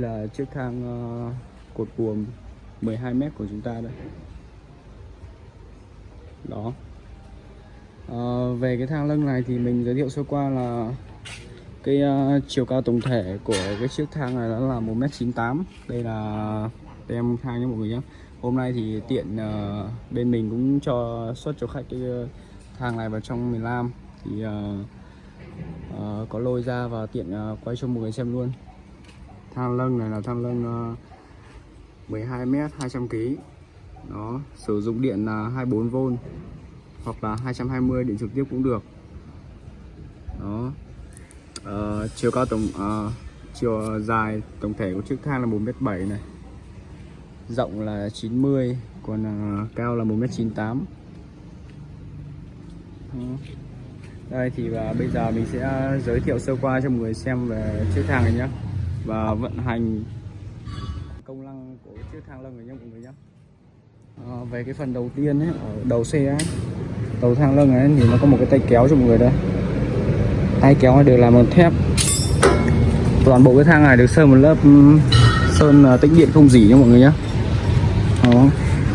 là chiếc thang ờ, cột buồm 12m của chúng ta đây. Đó. À, về cái thang lưng này thì mình giới thiệu sơ qua là cái uh, chiều cao tổng thể của cái chiếc thang này đó là 1m98 đây là đem thang nhé mọi người nhé. Hôm nay thì tiện uh, bên mình cũng cho xuất cho khách cái thang này vào trong miền Nam. Thì uh, uh, có lôi ra và tiện uh, quay cho mọi người xem luôn thang lưng này là thang lưng uh, 12m 200kg nó sử dụng điện là 24V hoặc là 220 điện trực tiếp cũng được. Đó à, chiều cao tổng à, chiều dài tổng thể của chiếc thang là 1m7 này. Rộng là 90 còn à, cao là 1m98 đây thì và bây giờ mình sẽ giới thiệu sơ qua cho mọi người xem về chiếc thang này nhé và vận hành công năng của chiếc thang lưng này nhé mọi người nhé Ờ, về cái phần đầu tiên ấy, ở đầu xe ấy, đầu thang lưng ấy thì nó có một cái tay kéo cho mọi người đây. Tay kéo này đều làm bằng thép. Toàn bộ cái thang này được sơn một lớp ừm, sơn à, tĩnh điện không dỉ nha mọi người nhé đó.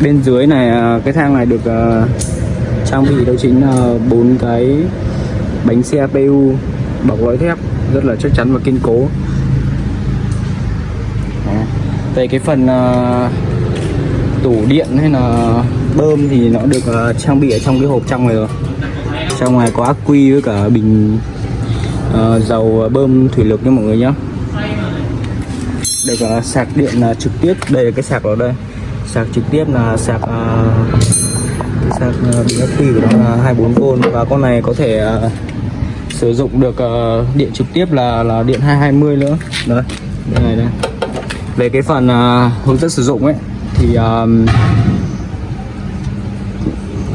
bên dưới này à, cái thang này được à, trang bị đó chính là bốn cái bánh xe PU bọc lõi thép rất là chắc chắn và kiên cố về cái phần uh, tủ điện hay là bơm thì nó được uh, trang bị ở trong cái hộp trong này rồi. Trong này có ác quy với cả bình uh, dầu bơm thủy lực nha mọi người nhé được uh, sạc điện uh, trực tiếp. Đây là cái sạc ở đây. Sạc trực tiếp là sạc uh, sạc bình ác quy của nó là 24V và con này có thể uh, sử dụng được uh, điện trực tiếp là là điện 220 nữa. Đấy đây này đây về cái phần uh, hướng dẫn sử dụng ấy thì um,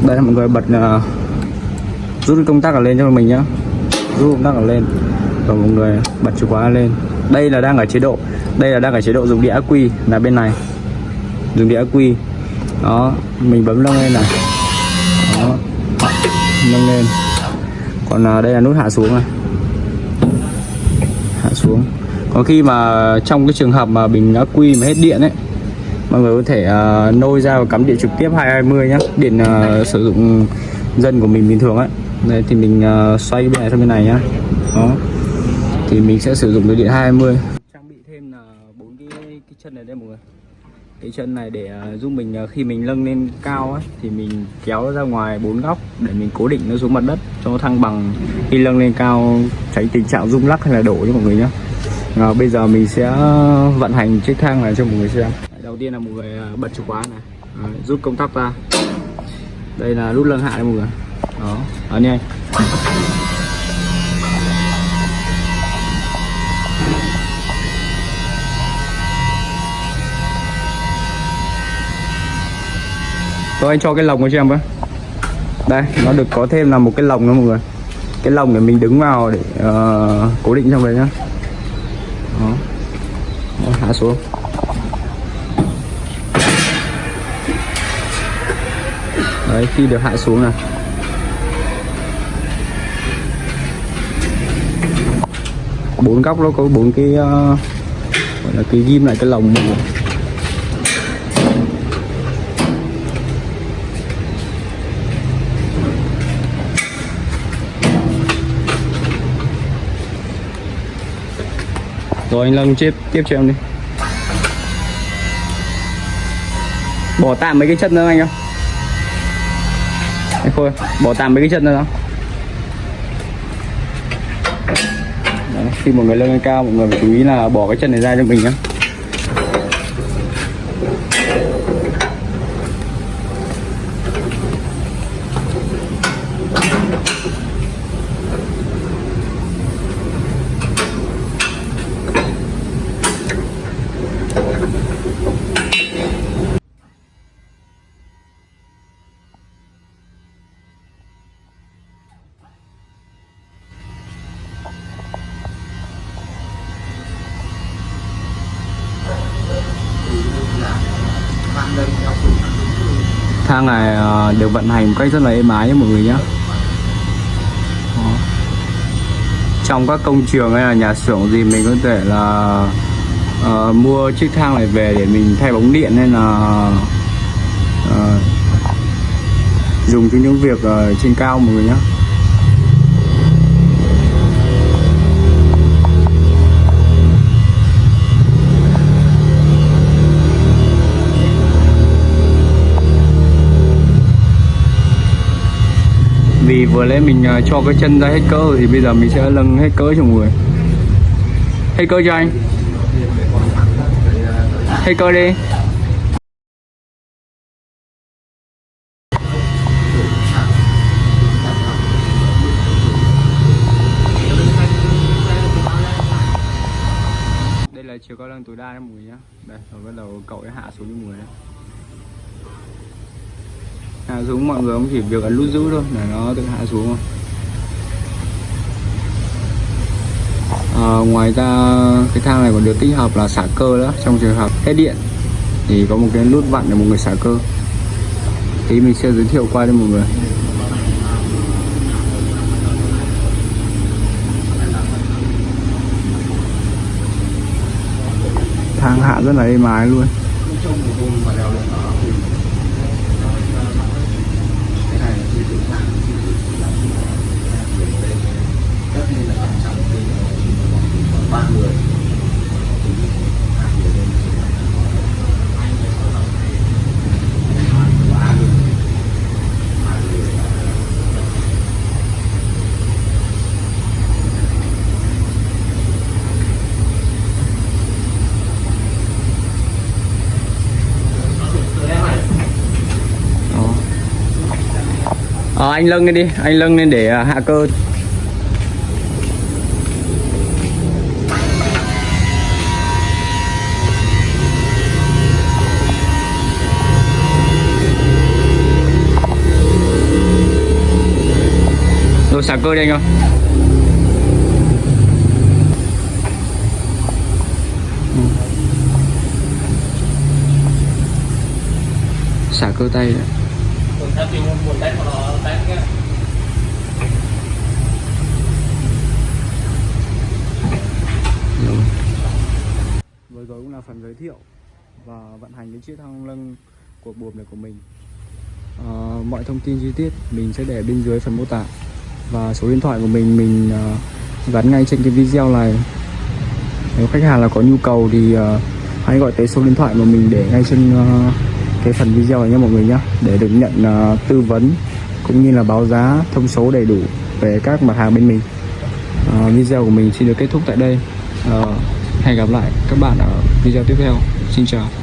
đây là mọi người bật uh, rút công tắc ở lên cho mình nhá. Rút công tắc ở lên. Và mọi người bật chìa khóa lên. Đây là đang ở chế độ đây là đang ở chế độ dùng đĩa quy là bên này. Dùng đĩa quy. Đó mình bấm nâng lên này. Đó nâng lên. Còn uh, đây là nút hạ xuống này. Hạ xuống có khi mà trong cái trường hợp mà bình ắc quy mà hết điện ấy mọi người có thể uh, nôi ra và cắm điện trực tiếp 220 nhá. Điện uh, sử dụng dân của mình bình thường ấy. Đây thì mình uh, xoay bên này sang bên này nhá. Đó. Thì mình sẽ sử dụng cái điện 220 trang bị thêm là bốn cái cái chân này đây mọi người. Cái chân này để uh, giúp mình uh, khi mình nâng lên cao ấy thì mình kéo ra ngoài bốn góc để mình cố định nó xuống mặt đất cho nó thăng bằng khi nâng lên cao tránh tình trạng rung lắc hay là đổ cho mọi người nhá. Rồi, bây giờ mình sẽ vận hành chiếc thang này cho mọi người xem. Đầu tiên là mọi người ờ, bật chìa khóa này. À, rút công tắc ra. Đây là nút nâng hạ đây mọi người. Đó ấn nhanh Tôi anh cho cái lồng cho em với. Đây, nó được có thêm là một cái lồng nữa mọi người. Cái lồng để mình đứng vào để uh, cố định trong đấy nhá. Đó. Đó, Hạ xuống. Đấy, khi được hạ xuống này bốn góc nó có bốn cái uh, gọi là cái ghim lại cái lồng. mình Rồi anh Lâm tiếp tiếp cho em đi Bỏ tạm mấy cái chân nữa anh không? Anh Khôi, bỏ tạm mấy cái chân nữa không? Đấy, khi một người lên cao mọi người phải chú ý là bỏ cái chân này ra cho mình nhé thang này ờ, được vận hành một cách rất là êm ái nhé mọi người nhé. Trong các công trường hay là nhà xưởng gì mình có thể là uh, mua chiếc thang này về để mình thay bóng điện hay là uh, dùng cho những việc uh, trên cao mọi người nhé. Vì vừa lấy mình ờ, cho cái chân ra hết cỡ thì bây giờ mình sẽ lưng hết cỡ cho mọi người. Hết cỡ cho anh. Hết cỡ đi. Đây là chiều cao lưng tối đa đấy mọi người nhá. Đây, rồi bắt đầu cậu ấy hạ xuống cho mọi người đấy hạ xuống mọi người cũng chỉ việc ấn nút giữ thôi để nó tự hạ xuống thôi à, ờ, ngoài ra cái thang này còn được tích hợp là xả cơ đó trong trường hợp hết điện thì có một cái nút vặn để một người xả cơ. Thì mình sẽ giới thiệu qua cho mọi người. Thang hạ rất là êm ái luôn. Người à, anh lưng lên đi, anh lưng lên để à, hạ cơ. Rồi xả cơ đi anh ơi. Xả cơ tay đấy rồi. Vừa rồi cũng là phần giới thiệu và vận hành cái chiếc thang lưng của buồm này của mình. À, mọi thông tin chi tiết mình sẽ để bên dưới phần mô tả. Và số điện thoại của mình mình ờ, gắn ngay trên cái video này. Nếu khách hàng là có nhu cầu thì uh, hãy gọi tới số điện thoại mà mình để ngay trên uh, cái phần video này nha mọi người nhé để được nhận uh, tư vấn cũng như là báo giá thông số đầy đủ về các mặt hàng bên mình. Uh, video của mình xin được kết thúc tại đây. Uh, hẹn gặp lại các bạn ở video tiếp theo. Xin chào.